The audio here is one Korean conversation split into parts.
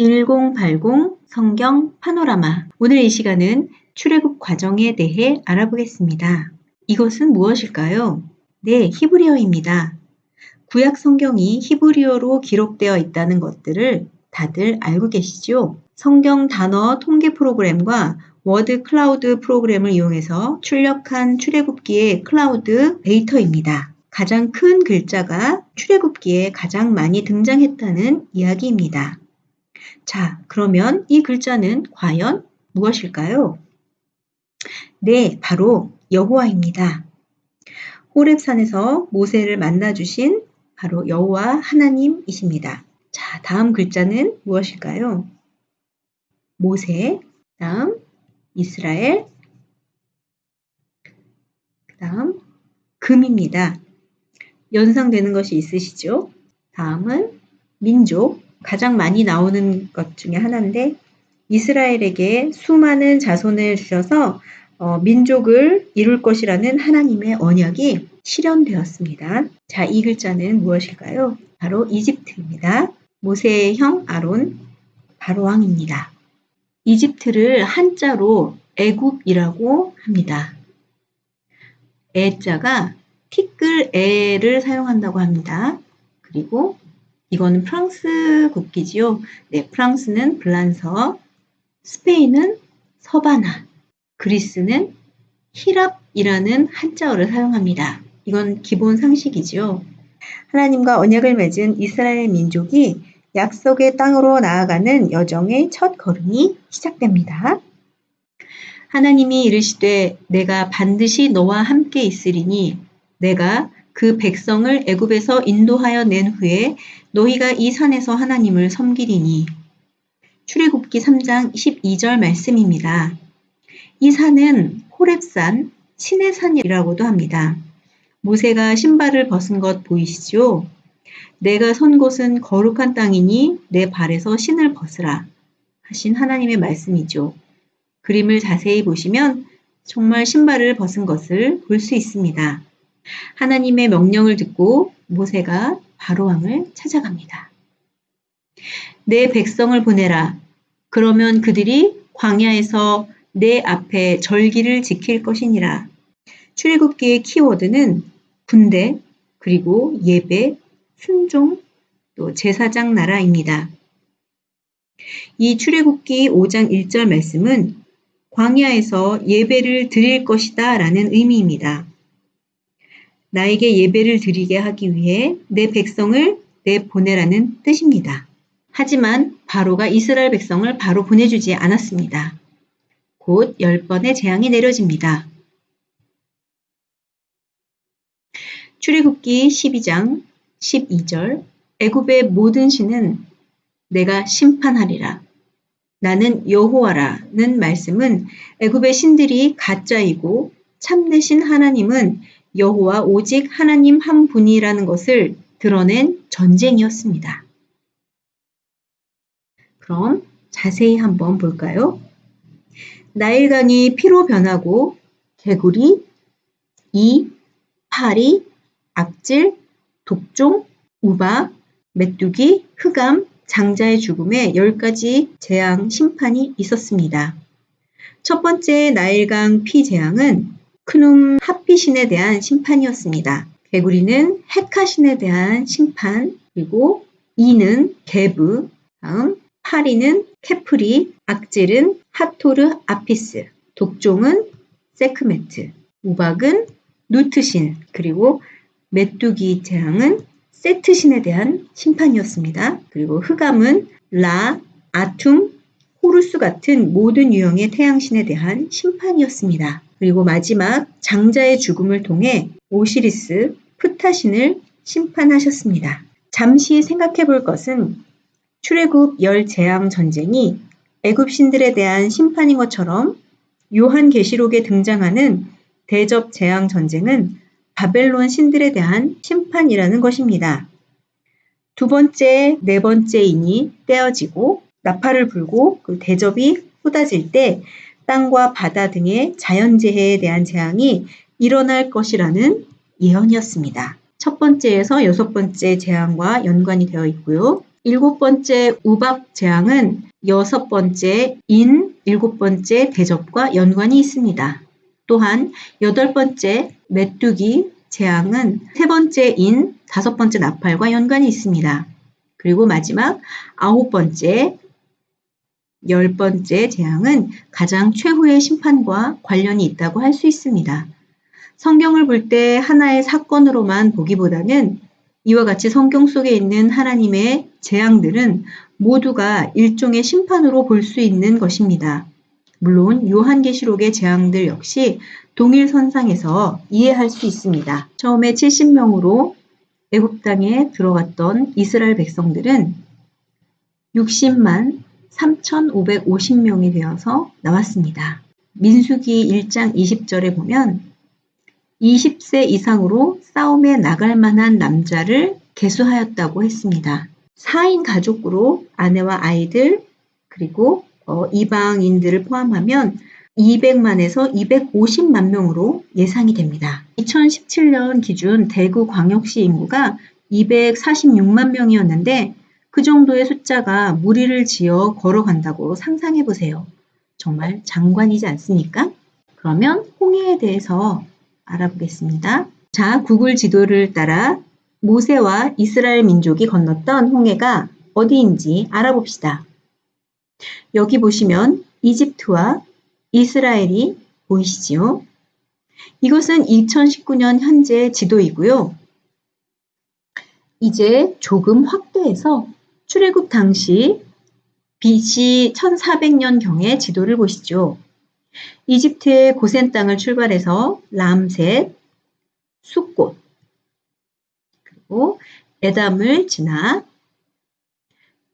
1080 성경 파노라마 오늘 이 시간은 출애굽 과정에 대해 알아보겠습니다. 이것은 무엇일까요? 네, 히브리어입니다. 구약 성경이 히브리어로 기록되어 있다는 것들을 다들 알고 계시죠? 성경 단어 통계 프로그램과 word cloud 프로그램을 이용해서 출력한 출애굽기의 클라우드 데이터입니다. 가장 큰 글자가 출애굽기에 가장 많이 등장했다는 이야기입니다. 자, 그러면 이 글자는 과연 무엇일까요? 네, 바로 여호와입니다. 호렙산에서 모세를 만나 주신 바로 여호와 하나님이십니다. 자, 다음 글자는 무엇일까요? 모세, 다음 이스라엘, 다음 금입니다. 연상되는 것이 있으시죠? 다음은 민족, 가장 많이 나오는 것 중에 하나인데 이스라엘에게 수많은 자손을 주셔서 어, 민족을 이룰 것이라는 하나님의 언약이 실현되었습니다. 자, 이 글자는 무엇일까요? 바로 이집트입니다. 모세의 형 아론 바로 왕입니다. 이집트를 한자로 애굽이라고 합니다. 애자가 티끌 애를 사용한다고 합니다. 그리고 이거는 프랑스 국기지요. 네, 프랑스는 블란서, 스페인은 서바나, 그리스는 히랍이라는 한자어를 사용합니다. 이건 기본 상식이지요. 하나님과 언약을 맺은 이스라엘 민족이 약속의 땅으로 나아가는 여정의 첫 걸음이 시작됩니다. 하나님이 이르시되 내가 반드시 너와 함께 있으리니 내가 그 백성을 애굽에서 인도하여 낸 후에 너희가 이 산에서 하나님을 섬기리니 출애굽기 3장 12절 말씀입니다. 이 산은 호렙산, 신의 산이라고도 합니다. 모세가 신발을 벗은 것 보이시죠? 내가 선 곳은 거룩한 땅이니 내 발에서 신을 벗으라 하신 하나님의 말씀이죠. 그림을 자세히 보시면 정말 신발을 벗은 것을 볼 수 있습니다. 하나님의 명령을 듣고 모세가 바로왕을 찾아갑니다. 내 백성을 보내라. 그러면 그들이 광야에서 내 앞에 절기를 지킬 것이니라. 출애굽기의 키워드는 군대, 그리고 예배, 순종, 또 제사장 나라입니다. 이 출애굽기 5장 1절 말씀은 광야에서 예배를 드릴 것이다 라는 의미입니다. 나에게 예배를 드리게 하기 위해 내 백성을 내 보내라는 뜻입니다. 하지만 바로가 이스라엘 백성을 바로 보내주지 않았습니다. 곧 10번의 재앙이 내려집니다. 출애굽기 12장 12절 애굽의 모든 신은 내가 심판하리라. 나는 여호와라는 말씀은 애굽의 신들이 가짜이고 참되신 하나님은 여호와 오직 하나님 한 분이라는 것을 드러낸 전쟁이었습니다. 그럼 자세히 한번 볼까요? 나일강이 피로 변하고 개구리, 이, 파리, 악질, 독종, 우박, 메뚜기, 흑암, 장자의 죽음에 10가지 재앙 심판이 있었습니다. 첫 번째 나일강 피 재앙은 크눔 하피신에 대한 심판이었습니다. 개구리는 헤카신에 대한 심판, 그리고 이는 게브, 다음 파리는 케프리, 악질은 하토르 아피스, 독종은 세크메트, 우박은 누트신, 그리고 메뚜기 재앙은 세트신에 대한 심판이었습니다. 그리고 흑암은 라, 아툼, 호루스 같은 모든 유형의 태양신에 대한 심판이었습니다. 그리고 마지막 장자의 죽음을 통해 오시리스, 프타신을 심판하셨습니다. 잠시 생각해 볼 것은 출애굽 열 재앙 전쟁이 애굽 신들에 대한 심판인 것처럼 요한 계시록에 등장하는 대접 재앙 전쟁은 바벨론 신들에 대한 심판이라는 것입니다. 두 번째, 네 번째 인이 떼어지고 나팔을 불고 그 대접이 쏟아질 때 땅과 바다 등의 자연재해에 대한 재앙이 일어날 것이라는 예언이었습니다. 첫 번째에서 여섯 번째 재앙과 연관이 되어 있고요. 일곱 번째 우박 재앙은 여섯 번째 인, 일곱 번째 대접과 연관이 있습니다. 또한 여덟 번째 메뚜기 재앙은 세 번째 인, 다섯 번째 나팔과 연관이 있습니다. 그리고 마지막 아홉 번째, 열 번째 재앙은 가장 최후의 심판과 관련이 있다고 할 수 있습니다. 성경을 볼 때 하나의 사건으로만 보기보다는 이와 같이 성경 속에 있는 하나님의 재앙들은 모두가 일종의 심판으로 볼 수 있는 것입니다. 물론 요한계시록의 재앙들 역시 동일 선상에서 이해할 수 있습니다. 처음에 70명으로 애굽 땅에 들어갔던 이스라엘 백성들은 60만 3,550명이 되어서 나왔습니다. 민수기 1장 20절에 보면 20세 이상으로 싸움에 나갈 만한 남자를 개수하였다고 했습니다. 4인 가족으로 아내와 아이들 그리고 어, 이방인들을 포함하면 200만에서 250만 명으로 예상이 됩니다. 2017년 기준 대구 광역시 인구가 246만 명이었는데 그 정도의 숫자가 무리를 지어 걸어간다고 상상해 보세요. 정말 장관이지 않습니까? 그러면 홍해에 대해서 알아보겠습니다. 자, 구글 지도를 따라 모세와 이스라엘 민족이 건넜던 홍해가 어디인지 알아봅시다. 여기 보시면 이집트와 이스라엘이 보이시지요? 이것은 2019년 현재 지도이고요. 이제 조금 확대해서 출애굽 당시 BC 1400년경의 지도를 보시죠. 이집트의 고센 땅을 출발해서 람셋, 숫꽃, 그리고 에담을 지나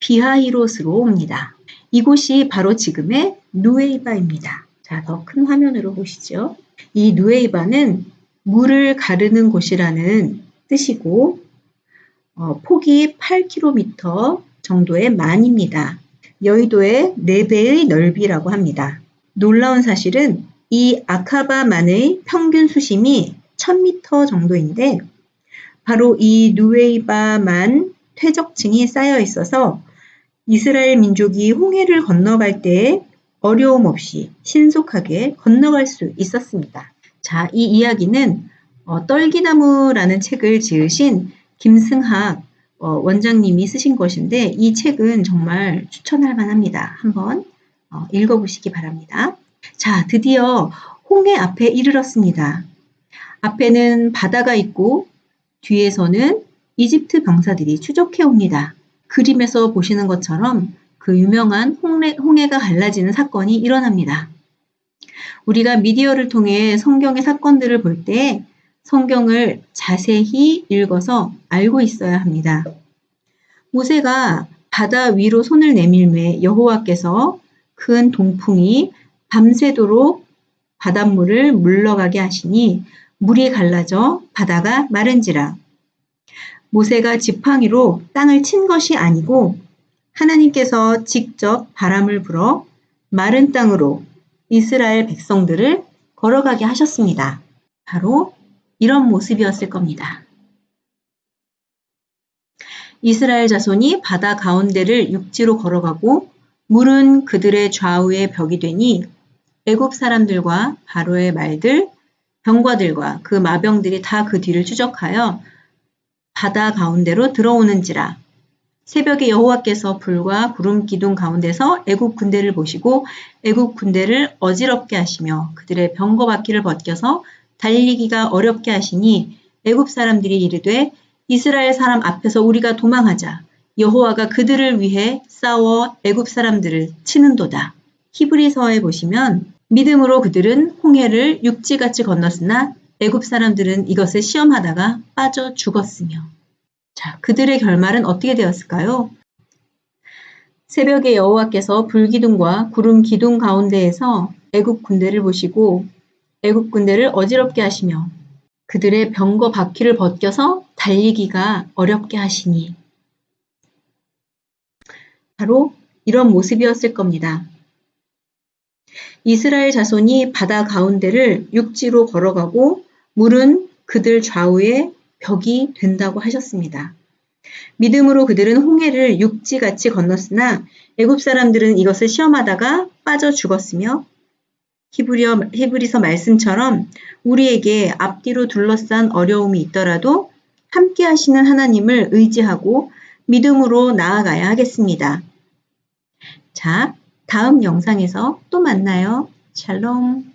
비하이롯으로 옵니다. 이곳이 바로 지금의 누에이바입니다. 자, 더 큰 화면으로 보시죠. 이 누에이바는 물을 가르는 곳이라는 뜻이고 어, 폭이 8km 정도의 만입니다. 여의도의 4배의 넓이라고 합니다. 놀라운 사실은 이 아카바만의 평균 수심이 1000m 정도인데 바로 이 누웨이바만 퇴적층이 쌓여 있어서 이스라엘 민족이 홍해를 건너갈 때 어려움 없이 신속하게 건너갈 수 있었습니다. 자, 이 이야기는 어, 떨기나무라는 책을 지으신 김승학 어, 원장님이 쓰신 것인데 이 책은 정말 추천할 만합니다. 한번 어, 읽어보시기 바랍니다. 자, 드디어 홍해 앞에 이르렀습니다. 앞에는 바다가 있고 뒤에서는 이집트 병사들이 추적해 옵니다. 그림에서 보시는 것처럼 그 유명한 홍해, 홍해가 갈라지는 사건이 일어납니다. 우리가 미디어를 통해 성경의 사건들을 볼 때 성경을 자세히 읽어서 알고 있어야 합니다. 모세가 바다 위로 손을 내밀매 여호와께서 큰 동풍이 밤새도록 바닷물을 물러가게 하시니 물이 갈라져 바다가 마른지라. 모세가 지팡이로 땅을 친 것이 아니고 하나님께서 직접 바람을 불어 마른 땅으로 이스라엘 백성들을 걸어가게 하셨습니다. 바로 이런 모습이었을 겁니다. 이스라엘 자손이 바다 가운데를 육지로 걸어가고 물은 그들의 좌우에 벽이 되니 애굽 사람들과 바로의 말들, 병과들과 그 마병들이 다 그 뒤를 추적하여 바다 가운데로 들어오는지라 새벽에 여호와께서 불과 구름 기둥 가운데서 애굽 군대를 보시고 애굽 군대를 어지럽게 하시며 그들의 병거 바퀴를 벗겨서 달리기가 어렵게 하시니 애굽 사람들이 이르되 이스라엘 사람 앞에서 우리가 도망하자 여호와가 그들을 위해 싸워 애굽 사람들을 치는도다. 히브리서에 보시면 믿음으로 그들은 홍해를 육지같이 건넜으나 애굽 사람들은 이것을 시험하다가 빠져 죽었으며 자, 그들의 결말은 어떻게 되었을까요? 새벽에 여호와께서 불기둥과 구름 기둥 가운데에서 애굽 군대를 보시고 애굽 군대를 어지럽게 하시며 그들의 병거 바퀴를 벗겨서 달리기가 어렵게 하시니 바로 이런 모습이었을 겁니다. 이스라엘 자손이 바다 가운데를 육지로 걸어가고 물은 그들 좌우에 벽이 된다고 하셨습니다. 믿음으로 그들은 홍해를 육지같이 건넜으나 애굽 사람들은 이것을 시험하다가 빠져 죽었으며 히브리어, 히브리서 말씀처럼 우리에게 앞뒤로 둘러싼 어려움이 있더라도 함께 하시는 하나님을 의지하고 믿음으로 나아가야 하겠습니다. 자, 다음 영상에서 또 만나요. 샬롬.